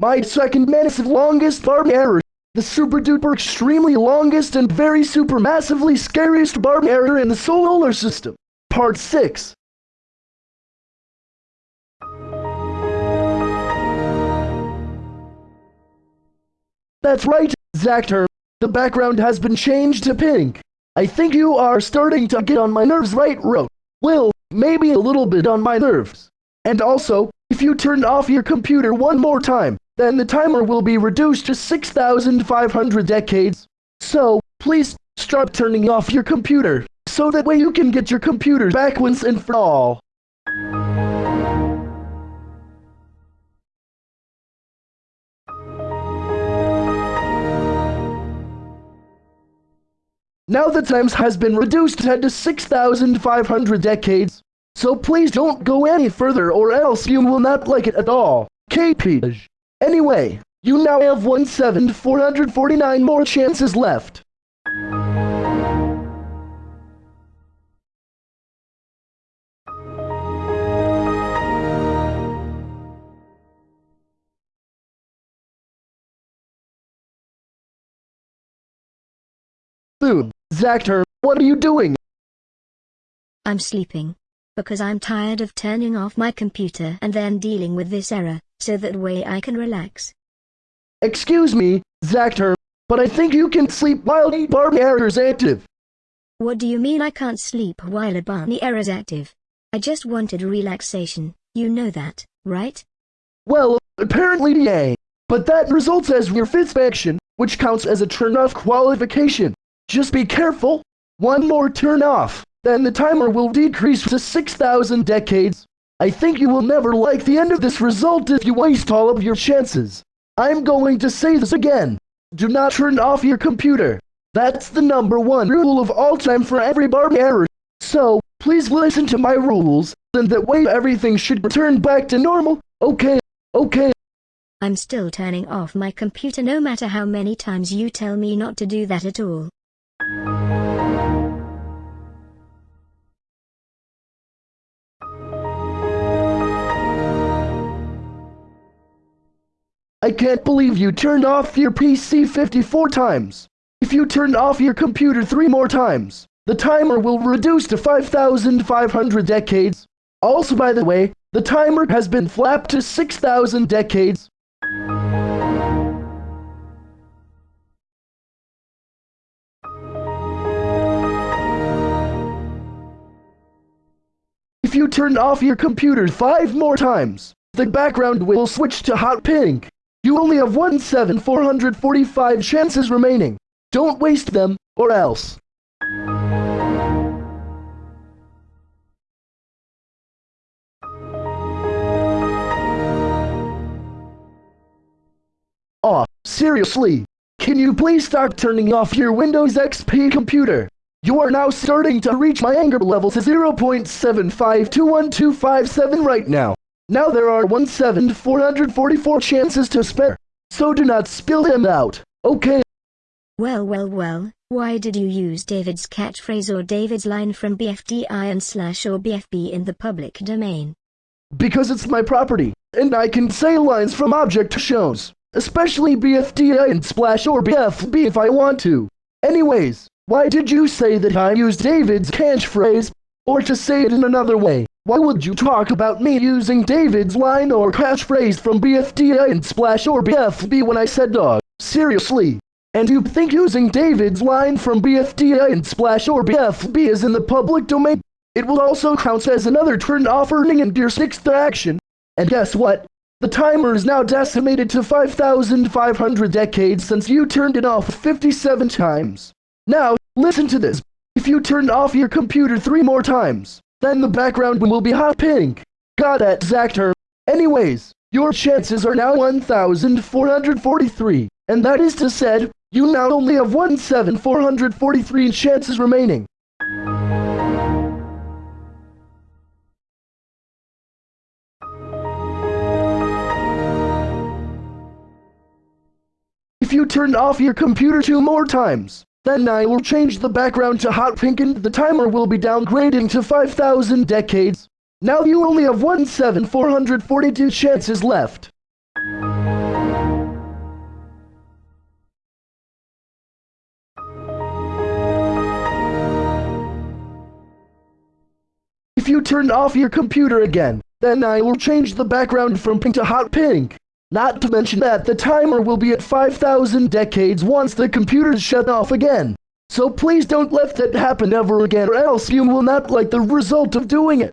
My second massive longest barb error. The super duper extremely longest and very super massively scariest barb error in the solar system. Part 6. That's right, Zactor. The background has been changed to pink. I think you are starting to get on my nerves right, Ro. Well, maybe a little bit on my nerves. And also, if you turn off your computer one more time, then the timer will be reduced to 6,500 decades. So, please start turning off your computer, so that way you can get your computer back once and for all. Now the times has been reduced to 6,500 decades, so please don't go any further or else you will not like it at all. KP. Anyway, you now have 1,449 more chances left. Food. Zactor, what are you doing? I'm sleeping. Because I'm tired of turning off my computer and then dealing with this error, so that way I can relax. Excuse me, Zactor, but I think you can sleep while the Barney error is active. What do you mean I can't sleep while a Barney error is active? I just wanted relaxation, you know that, right? Well, apparently yay. But that results as your fifth action, which counts as a turn-off qualification. Just be careful. One more turn off, then the timer will decrease to 6,000 decades. I think you will never like the end of this result if you waste all of your chances. I'm going to say this again. Do not turn off your computer. That's the number one rule of all time for every barb error. So, please listen to my rules, and that way everything should return back to normal. Okay, okay. I'm still turning off my computer no matter how many times you tell me not to do that at all. Can't believe you turned off your PC 54 times. If you turn off your computer three more times, the timer will reduce to 5,500 decades. Also, by the way, the timer has been flapped to 6,000 decades. If you turn off your computer five more times, the background will switch to hot pink. You only have 1,7445 chances remaining. Don't waste them, or else. Oh, seriously? Can you please start turning off your Windows XP computer? You are now starting to reach my anger level to 0.7521257 right now. Now there are 1,444 chances to spare, so do not spill them out, okay? Well well well, why did you use David's catchphrase or David's line from BFDI and slash or BFB in the public domain? Because it's my property, and I can say lines from object shows, especially BFDI and splash or BFB if I want to. Anyways, why did you say that I used David's catchphrase? Or to say it in another way, why would you talk about me using David's line or catchphrase from BFDI and Splash or BFB when I said dog? Seriously? And you think using David's line from BFDI and Splash or BFB is in the public domain? It will also count as another turn off earning in your sixth action. And guess what? The timer is now decimated to 5,500 decades since you turned it off 57 times. Now, listen to this. If you turn off your computer three more times, then the background will be hot pink. Got that, Zactor. Anyways, your chances are now 1,443, and that is to said, you now only have 1,7443 chances remaining. If you turn off your computer two more times, then I will change the background to hot pink and the timer will be downgrading to 5000 decades. Now you only have 1,742 chances left. If you turn off your computer again, then I will change the background from pink to hot pink. Not to mention that the timer will be at 5,000 decades once the computer's shut off again. So please don't let that happen ever again or else you will not like the result of doing it.